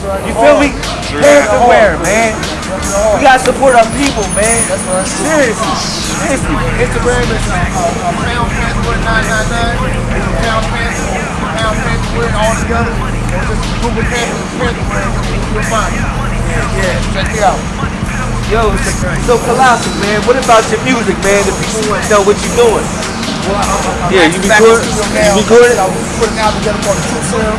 You feel me? Pants to wear, man. We gotta support our people, man. Seriously. Seriously. Instagram is uh, uh, pound password 999. Pound password, pound password all together. Or just Google password, password, you'll find it. Yeah, check it out. Yo, so Colossal, man, what about your music, man? The people want to know what you're doing. Well, I, I'm Yeah, you actually back in the studio you now. record it? I was putting out together called the Truth Cell.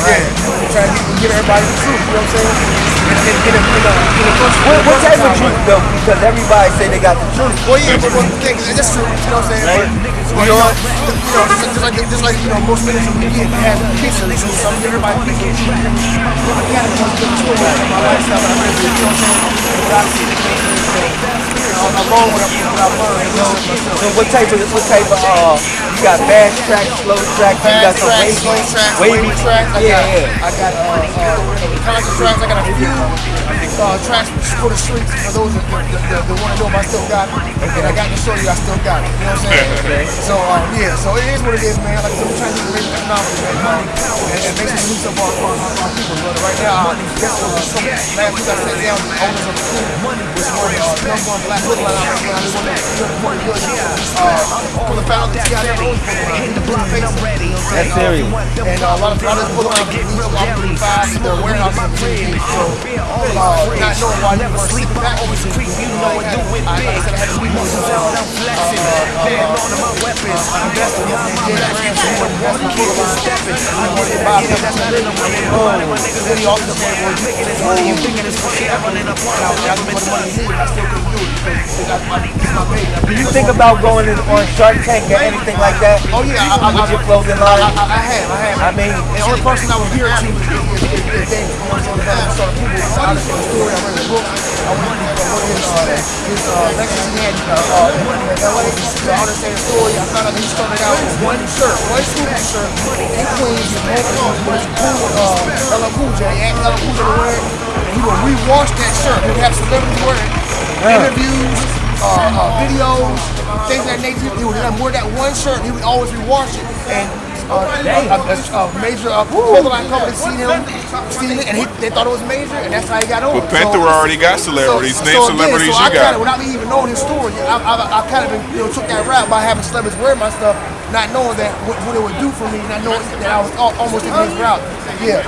Yeah, trying to get, everybody the truth, you know what I'm saying? And, and, and, and, and, uh, and first, What, what type of truth, though? Because everybody say they got the truth. Well, yeah, but one thing, that's true, you know what I'm saying? Right. But, you know, you know, just, like, just like, you know, most ministers we get have pieces, so some give everybody pieces. I got to come to the truth, my lifestyle, but I really, you know what I'm saying? But obviously, along with what I've learned, So what type of, what type of, uh, you got fast track, slow track, you got some wavy, wavy. I Yeah, got, yeah. I got uh, uh, conscious tracks. I got a few uh, tracks for the streets. For those that, that, that, that want to know if I still got it, and I got to show you I still got it. You know what I'm saying? So um, yeah, so it is what it is, man. Like I said, we're trying to economics, man, um, and, and make some use of our, our, our people. But right now, uh, that's uh, so last week I sat down with the owners of the school, which one uh, number one black look like I'm one of the one of the uh, for the founders, got their own the black face. That's serious. And uh, a lot of a lot of people around the real opportunity five in their warehouse and TV. So, uh, not knowing why they were sleeping back over the you know, I, I, I said I had to leave my son. Uh, uh, so he was investing in kids. I wanted to buy a couple of things. Oh, then he also said, well, what are you thinking is funny? I wanted to point out, I put the money in it, I still couldn't do it because they got my, my baby. Do you think about going in, on Shark Tank or anything like that? Oh yeah, I, I, With your clothing line? I, I have, I have. I mean, the only person I was here to his, uh, he had uh, LA to the story. I found out he started out with one shirt, one Snoopy shirt in Queens. He his cool, uh, LL Cool J, and LL Cool J wear it. And he would rewash that shirt. He would have celebrities wear it. Interviews, uh, uh, videos, things of that nature. He would have wear that one shirt. He would always rewash it. And a, a, a major uh, clothing company seen him, seen it, and he, they thought it was major, and that's how he got over. But Panther already got celebrities. Name again, celebrities so you I kinda, without me even knowing his story, I, I, I kind of you know took that route by having celebrities wear my stuff, not knowing that what, what it would do for me, not knowing that I was almost in his route. Yeah.